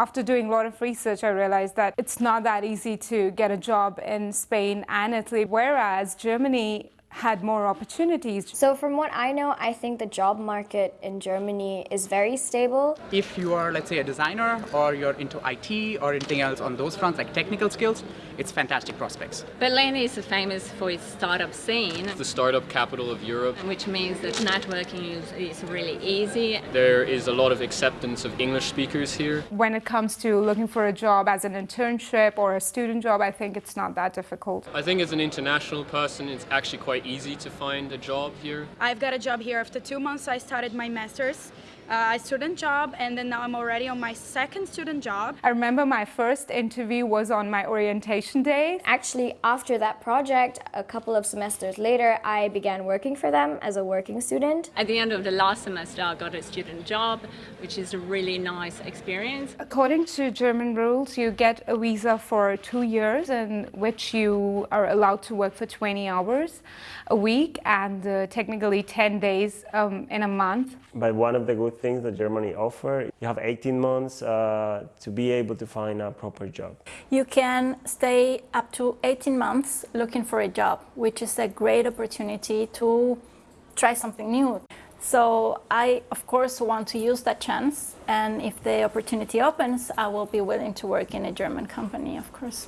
After doing a lot of research, I realized that it's not that easy to get a job in Spain and Italy, whereas Germany had more opportunities. So from what I know, I think the job market in Germany is very stable. If you are, let's say, a designer or you're into IT or anything else on those fronts, like technical skills, it's fantastic prospects. Berlin is famous for its startup scene, the startup capital of Europe. which means that networking is, is really easy. There is a lot of acceptance of English speakers here. When it comes to looking for a job as an internship or a student job, I think it's not that difficult. I think as an international person, it's actually quite easy to find a job here. I've got a job here after two months. I started my master's, a student job, and then now I'm already on my second student job. I remember my first interview was on my orientation day. Actually, after that project, a couple of semesters later, I began working for them as a working student. At the end of the last semester, I got a student job, which is a really nice experience. According to German rules, you get a visa for two years in which you are allowed to work for 20 hours a week and uh, technically 10 days um, in a month. But one of the good things that Germany offers, you have 18 months uh, to be able to find a proper job. You can stay up to 18 months looking for a job, which is a great opportunity to try something new. So I, of course, want to use that chance. And if the opportunity opens, I will be willing to work in a German company, of course.